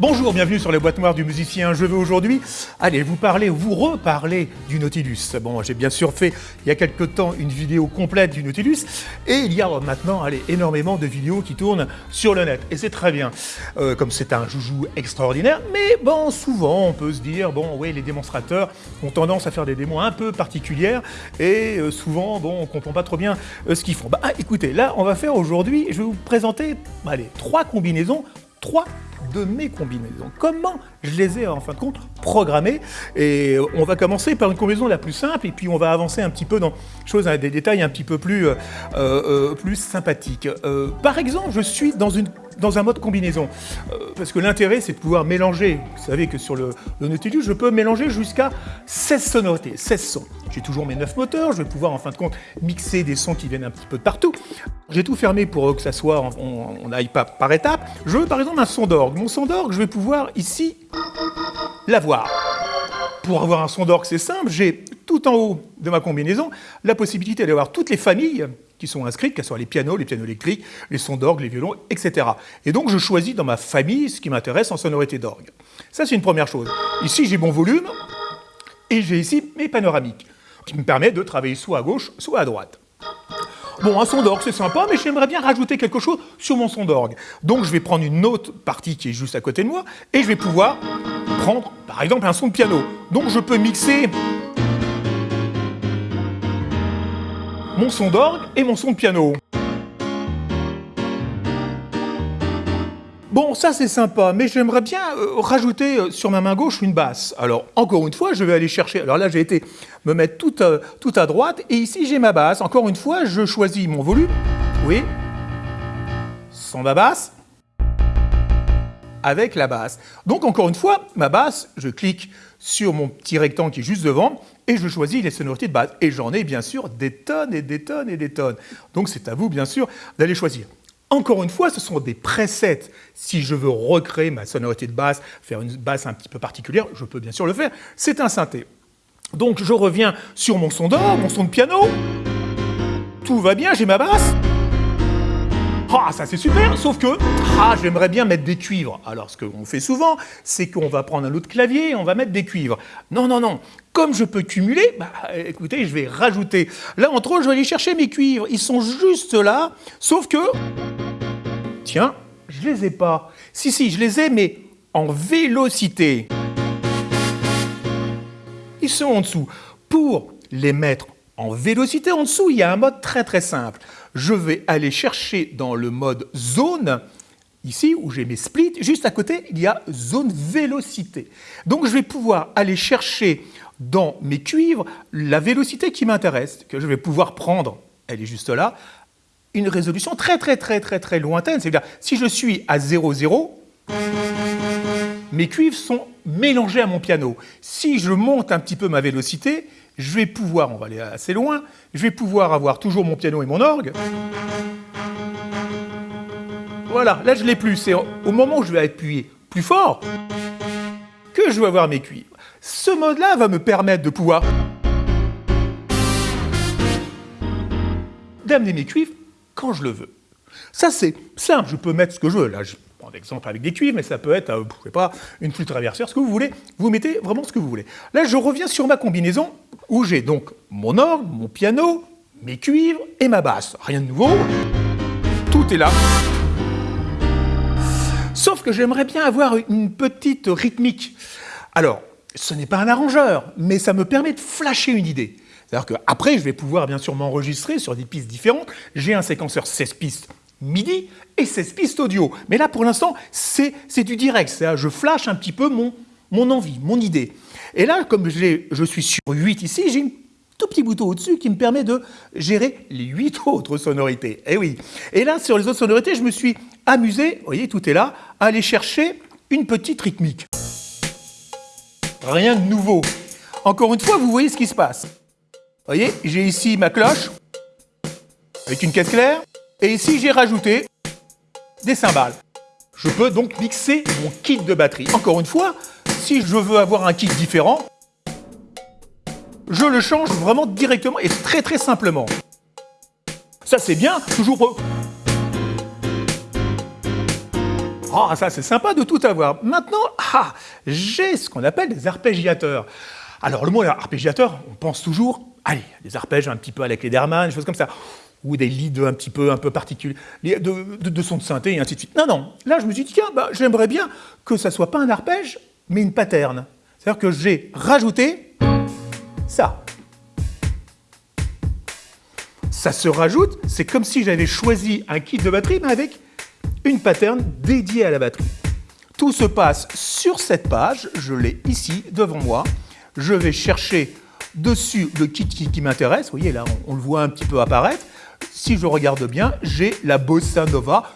Bonjour, bienvenue sur les boîtes noires du musicien. Je veux aujourd'hui, allez, vous parler, vous reparler du Nautilus. Bon, j'ai bien sûr fait il y a quelque temps une vidéo complète du Nautilus et il y a maintenant, allez, énormément de vidéos qui tournent sur le net et c'est très bien, euh, comme c'est un joujou extraordinaire. Mais bon, souvent, on peut se dire, bon, oui, les démonstrateurs ont tendance à faire des démos un peu particulières et euh, souvent, bon, on comprend pas trop bien euh, ce qu'ils font. Bah, écoutez, là, on va faire aujourd'hui, je vais vous présenter, allez, trois combinaisons, trois de mes combinaisons. Comment je les ai en fin de compte programmées Et on va commencer par une combinaison la plus simple et puis on va avancer un petit peu dans choses, des détails un petit peu plus, euh, euh, sympathiques. Euh, par exemple, je suis dans une dans un mode combinaison. parce que l'intérêt, c'est de pouvoir mélanger. Vous savez que sur le, le Nautilus, je peux mélanger jusqu'à 16 sonorités, 16 sons. J'ai toujours mes 9 moteurs, je vais pouvoir en fin de compte mixer des sons qui viennent un petit peu de partout. J'ai tout fermé pour que ça soit, on n'aille pas par étapes. Je veux par exemple un son d'orgue. Mon son d'orgue, je vais pouvoir ici l'avoir. Pour avoir un son d'orgue, c'est simple, j'ai tout en haut de ma combinaison la possibilité d'avoir toutes les familles qui sont inscrites, qu'elles soient les pianos, les pianos électriques, les sons d'orgue, les violons, etc. Et donc je choisis dans ma famille ce qui m'intéresse en sonorité d'orgue. Ça c'est une première chose. Ici j'ai mon volume et j'ai ici mes panoramiques qui me permet de travailler soit à gauche, soit à droite. Bon, un son d'orgue, c'est sympa, mais j'aimerais bien rajouter quelque chose sur mon son d'orgue. Donc je vais prendre une autre partie qui est juste à côté de moi, et je vais pouvoir prendre, par exemple, un son de piano. Donc je peux mixer mon son d'orgue et mon son de piano. Bon, ça c'est sympa, mais j'aimerais bien euh, rajouter euh, sur ma main gauche une basse. Alors, encore une fois, je vais aller chercher... Alors là, j'ai été me mettre tout, euh, tout à droite, et ici j'ai ma basse. Encore une fois, je choisis mon volume. Oui. Sans ma basse. Avec la basse. Donc, encore une fois, ma basse, je clique sur mon petit rectangle qui est juste devant, et je choisis les sonorités de base. Et j'en ai bien sûr des tonnes et des tonnes et des tonnes. Donc c'est à vous bien sûr d'aller choisir. Encore une fois, ce sont des presets. Si je veux recréer ma sonorité de basse, faire une basse un petit peu particulière, je peux bien sûr le faire. C'est un synthé. Donc je reviens sur mon son d'or, mon son de piano. Tout va bien, j'ai ma basse. Ah, ça c'est super, sauf que, ah, j'aimerais bien mettre des cuivres. Alors, ce qu'on fait souvent, c'est qu'on va prendre un autre clavier et on va mettre des cuivres. Non, non, non. Comme je peux cumuler, bah, écoutez, je vais rajouter. Là, entre autres, je vais aller chercher mes cuivres. Ils sont juste là, sauf que, tiens, je les ai pas. Si, si, je les ai, mais en vélocité. Ils sont en dessous. Pour les mettre en vélocité en dessous, il y a un mode très très simple. Je vais aller chercher dans le mode zone, ici où j'ai mes splits, juste à côté, il y a zone vélocité. Donc je vais pouvoir aller chercher dans mes cuivres la vélocité qui m'intéresse, que je vais pouvoir prendre, elle est juste là, une résolution très très très très très lointaine. C'est-à-dire, si je suis à 0, 0, mes cuivres sont mélangés à mon piano. Si je monte un petit peu ma vélocité, je vais pouvoir, on va aller assez loin, je vais pouvoir avoir toujours mon piano et mon orgue. Voilà, là je l'ai plus. C'est au moment où je vais appuyer plus fort que je vais avoir mes cuivres. Ce mode-là va me permettre de pouvoir d'amener mes cuivres quand je le veux. Ça c'est simple, je peux mettre ce que je veux. Là, je prends l'exemple avec des cuivres, mais ça peut être, euh, je sais pas, une flûte traversière, ce que vous voulez. Vous mettez vraiment ce que vous voulez. Là, je reviens sur ma combinaison où j'ai donc mon orgue, mon piano, mes cuivres et ma basse. Rien de nouveau, tout est là. Sauf que j'aimerais bien avoir une petite rythmique. Alors, ce n'est pas un arrangeur, mais ça me permet de flasher une idée. C'est-à-dire qu'après, je vais pouvoir bien sûr m'enregistrer sur des pistes différentes. J'ai un séquenceur 16 pistes MIDI et 16 pistes audio. Mais là, pour l'instant, c'est du direct. Je flash un petit peu mon, mon envie, mon idée. Et là, comme je suis sur 8 ici, j'ai un tout petit bouton au-dessus qui me permet de gérer les 8 autres sonorités. Et eh oui. Et là, sur les autres sonorités, je me suis amusé, vous voyez, tout est là, à aller chercher une petite rythmique. Rien de nouveau. Encore une fois, vous voyez ce qui se passe. Vous voyez, j'ai ici ma cloche avec une caisse claire. Et ici, j'ai rajouté des cymbales. Je peux donc mixer mon kit de batterie. Encore une fois, si je veux avoir un kit différent, je le change vraiment directement et très très simplement. Ça c'est bien, toujours... Oh, ça c'est sympa de tout avoir. Maintenant, ah, j'ai ce qu'on appelle des arpégiateurs. Alors le mot arpégiateur, on pense toujours, allez, des arpèges un petit peu avec les Derman, des choses comme ça, ou des leads un petit peu, un peu particuliers, de, de, de sons de synthé et ainsi de suite. Non, non, là je me suis dit, tiens, bah, j'aimerais bien que ça soit pas un arpège, mais une pattern. C'est-à-dire que j'ai rajouté ça. Ça se rajoute, c'est comme si j'avais choisi un kit de batterie, mais avec une pattern dédiée à la batterie. Tout se passe sur cette page, je l'ai ici devant moi. Je vais chercher dessus le kit qui, m'intéresse. Vous voyez là, on, le voit un petit peu apparaître. Si je regarde bien, j'ai la Bossa Nova.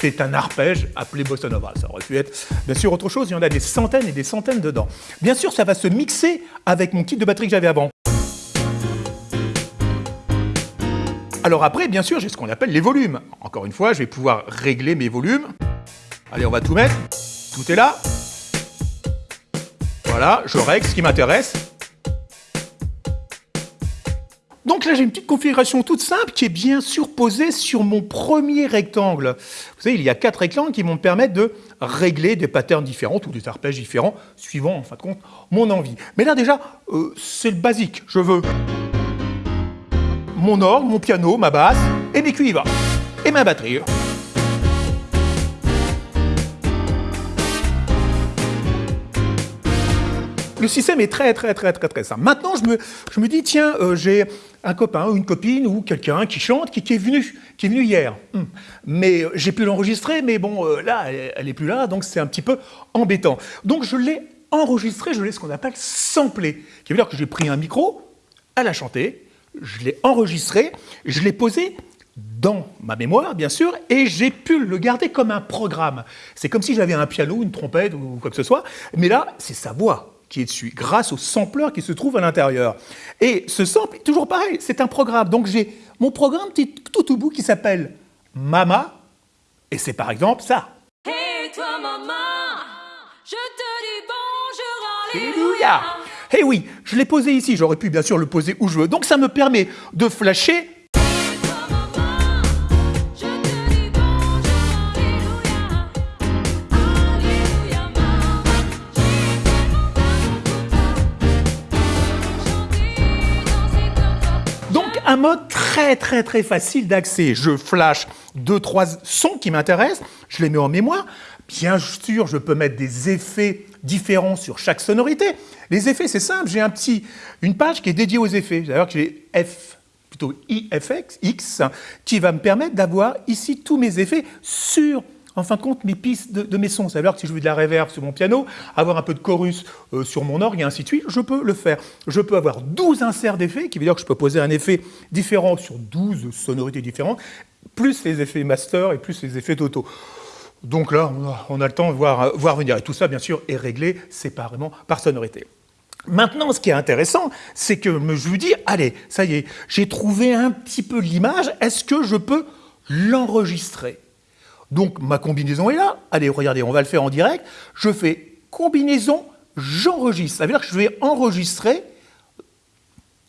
C'est un arpège appelé Bossa Nova. Ça aurait pu être bien sûr autre chose. Il y en a des centaines et des centaines dedans. Bien sûr, ça va se mixer avec mon kit de batterie que j'avais avant. Alors après, bien sûr, j'ai ce qu'on appelle les volumes. Encore une fois, je vais pouvoir régler mes volumes. Allez, on va tout mettre. Tout est là. Voilà, je règle ce qui m'intéresse. Donc là, j'ai une petite configuration toute simple qui est bien sûr posée sur mon premier rectangle. Vous savez, il y a quatre rectangles qui vont me permettre de régler des patterns différents ou des arpèges différents, suivant, en fin de compte, mon envie. Mais là, déjà, euh, c'est le basique. Je veux mon orgue, mon piano, ma basse, et mes cuivres, et ma batterie. Le système est très très très très très simple. Maintenant, je me, je me dis, tiens, euh, j'ai un copain ou une copine ou quelqu'un qui chante, qui, est venu, qui est venu hier. Hmm. Mais euh, j'ai pu l'enregistrer, mais bon, euh, là, elle n'est plus là, donc c'est un petit peu embêtant. Donc je l'ai enregistré, je l'ai ce qu'on appelle samplé, qui veut dire que j'ai pris un micro, elle a chanté, je l'ai enregistré, je l'ai posé dans ma mémoire, bien sûr, et j'ai pu le garder comme un programme. C'est comme si j'avais un piano, une trompette ou quoi que ce soit, mais là, c'est sa voix qui est dessus, grâce au sampler qui se trouve à l'intérieur. Et ce sample, toujours pareil, c'est un programme. Donc j'ai mon programme tout au bout qui s'appelle Mama, et c'est par exemple ça. Hey toi maman, je te dis bonjour, alléluia Eh oui, je l'ai posé ici, j'aurais pu bien sûr le poser où je veux. Donc ça me permet de flasher un mode très très très facile d'accès. Je flash deux, trois sons qui m'intéressent, je les mets en mémoire. Bien sûr, je peux mettre des effets différents sur chaque sonorité. Les effets, c'est simple, j'ai un petit, une page qui est dédiée aux effets. D'ailleurs, j'ai F, plutôt IFX, X, qui va me permettre d'avoir ici tous mes effets sur en fin de compte, mes pistes de, mes sons. Ça veut dire que si je veux de la reverb sur mon piano, avoir un peu de chorus euh, sur mon orgue et ainsi de suite, je peux le faire. Je peux avoir 12 inserts d'effets, qui veut dire que je peux poser un effet différent sur 12 sonorités différentes, plus les effets master et plus les effets d'auto. Donc là, on a, le temps de voir, voir venir. Et tout ça, bien sûr, est réglé séparément par sonorité. Maintenant, ce qui est intéressant, c'est que je vous dis, allez, ça y est, j'ai trouvé un petit peu l'image, est-ce que je peux l'enregistrer? Donc ma combinaison est là. Allez, regardez, on va le faire en direct. Je fais combinaison, j'enregistre. Ça veut dire que je vais enregistrer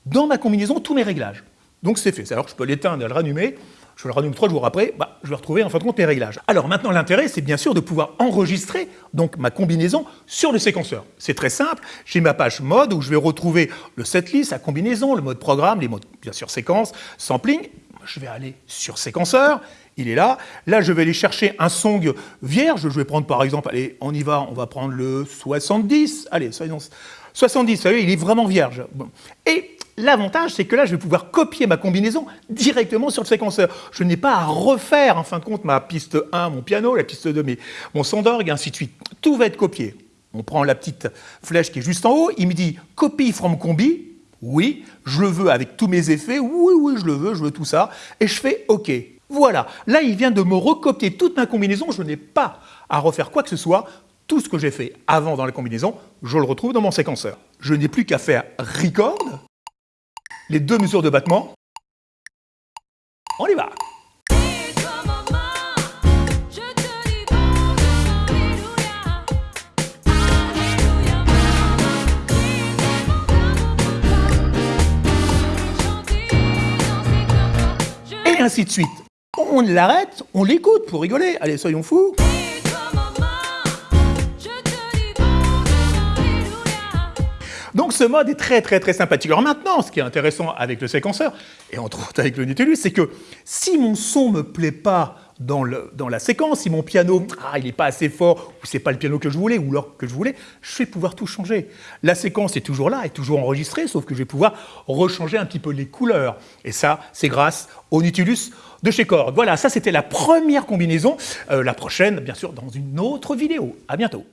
dans ma combinaison tous mes réglages. Donc c'est fait. Alors je peux l'éteindre et le rallumer. Je le rallume trois jours après, bah, je vais retrouver en fin de compte mes réglages. Alors maintenant, l'intérêt, c'est bien sûr de pouvoir enregistrer donc ma combinaison sur le séquenceur. C'est très simple. J'ai ma page mode où je vais retrouver le setlist, la combinaison, le mode programme, les modes bien sûr séquence, sampling. Je vais aller sur séquenceur il est là. Là, je vais aller chercher un song vierge. Je vais prendre par exemple, allez, on y va, on va prendre le 70. Allez, soyons 70, vous savez, il est vraiment vierge. Et l'avantage, c'est que là, je vais pouvoir copier ma combinaison directement sur le séquenceur. Je n'ai pas à refaire, en fin de compte, ma piste 1, mon piano, la piste 2, mon son d'orgue, ainsi de suite. Tout va être copié. On prend la petite flèche qui est juste en haut, il me dit « copy from combi ». Oui, je le veux avec tous mes effets, oui, oui, je le veux, je veux tout ça, et je fais OK. Voilà, là il vient de me recopier toute ma combinaison, je n'ai pas à refaire quoi que ce soit, tout ce que j'ai fait avant dans la combinaison, je le retrouve dans mon séquenceur. Je n'ai plus qu'à faire record, les deux mesures de battement, on y va. Et ainsi de suite on l'arrête, on l'écoute pour rigoler. Allez, soyons fous. Donc ce mode est très très très sympathique. Alors maintenant, ce qui est intéressant avec le séquenceur, et entre autres avec le Nautilus, c'est que si mon son me plaît pas dans, la séquence, si mon piano, ah, il n'est pas assez fort, ou c'est pas le piano que je voulais, ou l'orgue que je voulais, je vais pouvoir tout changer. La séquence est toujours là, est toujours enregistrée, sauf que je vais pouvoir rechanger un petit peu les couleurs. Et ça, c'est grâce au Nautilus de chez Korg. Voilà, ça c'était la première combinaison. Euh, la prochaine, bien sûr, dans une autre vidéo. À bientôt.